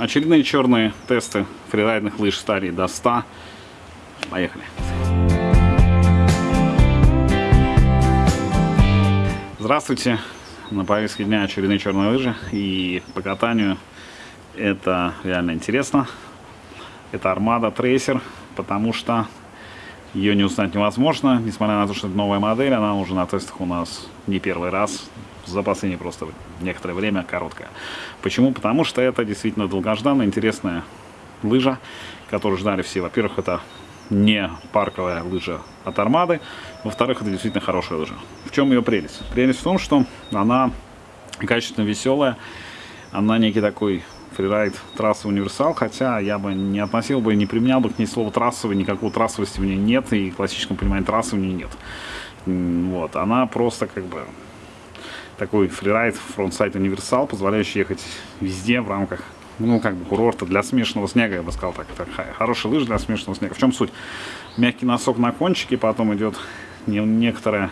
Очередные черные тесты фрирайдных лыж стали до 100. Поехали. Здравствуйте. На повестке дня очередные черные лыжи. И по катанию это реально интересно. Это Armada Tracer, потому что ее не узнать невозможно. Несмотря на то, что это новая модель, она уже на тестах у нас не первый раз за последнее просто некоторое время короткая. Почему? Потому что это действительно долгожданная, интересная лыжа, которую ждали все. Во-первых, это не парковая лыжа от Армады. Во-вторых, это действительно хорошая лыжа. В чем ее прелесть? Прелесть в том, что она качественно веселая. Она некий такой фрирайд трассы универсал, хотя я бы не относил бы, не применял бы к ней слово трассовый, никакой трассовости в ней нет, и в классическом понимании трассы в ней нет. Вот, она просто как бы такой фрирайд, frontside универсал, позволяющий ехать везде в рамках ну, как бы курорта для смешанного снега, я бы сказал так. так хороший лыж для смешанного снега. В чем суть? Мягкий носок на кончике, потом идет некоторое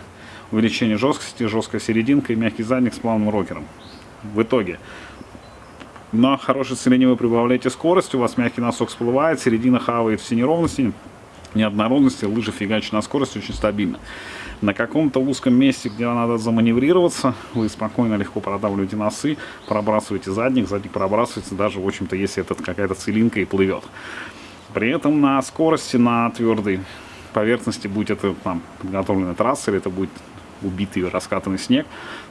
увеличение жесткости, жесткая серединка и мягкий задник с плавным рокером. В итоге на хорошей целине вы прибавляете скорость, у вас мягкий носок всплывает, середина хавает все неровности, неоднородности, лыжи фигачат на скорость очень стабильно. На каком-то узком месте, где надо заманеврироваться, вы спокойно, легко продавливаете носы, пробрасываете задник, задник пробрасывается даже, в общем-то, если это какая-то целинка и плывет. При этом на скорости, на твердой поверхности, будь это там подготовленная трасса, или это будет убитый раскатанный снег,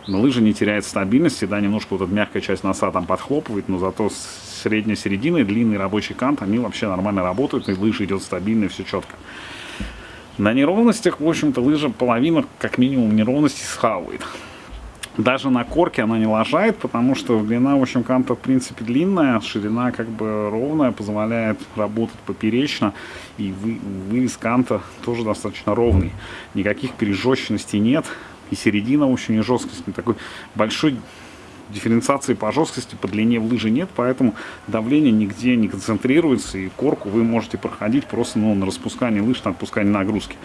но лыжа не теряет стабильности, да, немножко вот эта мягкая часть носа там подхлопывает, но зато средняя середина и длинный рабочий кант, они вообще нормально работают, и лыжа идет стабильно, и все четко. На неровностях, в общем-то, лыжа половина, как минимум, неровности схавает. Даже на корке она не лажает, потому что длина, в общем, канта, в принципе, длинная, ширина как бы ровная, позволяет работать поперечно, и вы, вырез канта тоже достаточно ровный. Никаких пережженностей нет, и середина, в общем, не жесткость, такой большой дифференциации по жесткости, по длине в лыжи нет, поэтому давление нигде не концентрируется, и корку вы можете проходить просто ну, на распускании лыж, на отпускании нагрузки.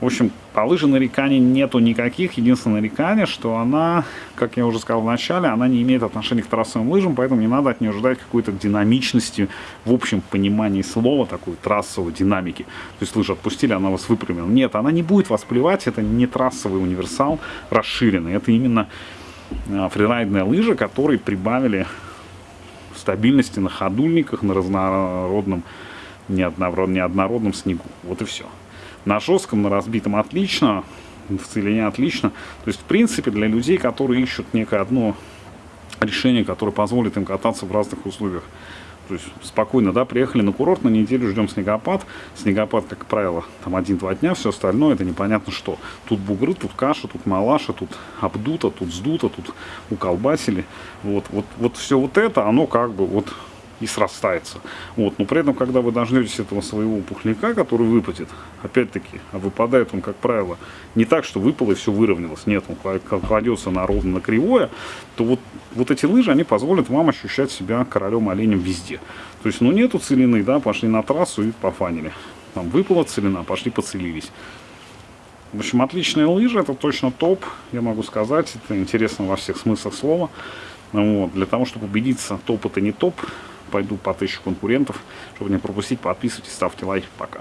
В общем, по лыже нареканий нету никаких. Единственное нарекание, что она, как я уже сказал в начале, она не имеет отношения к трассовым лыжам, поэтому не надо от нее ждать какой-то динамичности в общем понимании слова, такой трассовой динамики. То есть лыжи отпустили, она вас выпрямила. Нет, она не будет вас плевать, это не трассовый универсал расширенный, это именно Э, фрирайдная лыжа, которые прибавили стабильности на ходульниках, на разнородном, неоднородном, неоднородном снегу. Вот и все. На жестком, на разбитом отлично, в целине отлично. То есть, в принципе, для людей, которые ищут некое одно решение, которое позволит им кататься в разных условиях то есть спокойно, да, приехали на курорт, на неделю ждем снегопад. Снегопад, как правило, там один-два дня, все остальное это непонятно что. Тут бугры, тут каша, тут малаша, тут обдуто, тут сдуто, тут уколбасили. Вот, вот, вот все вот это, оно как бы вот и срастается. Вот. Но при этом, когда вы дождетесь этого своего пухляка, который выпадет, опять-таки, а выпадает он, как правило, не так, что выпало и все выровнялось. Нет, он кладется на ровно на кривое, то вот, вот эти лыжи, они позволят вам ощущать себя королем-оленем везде. То есть, ну нету целины, да, пошли на трассу и пофанили. Там выпала целина, пошли поцелились. В общем, отличные лыжи, это точно топ, я могу сказать, это интересно во всех смыслах слова. Вот. Для того, чтобы убедиться, топ это не топ, пойду потыщу конкурентов. Чтобы не пропустить, подписывайтесь, ставьте лайк. Пока.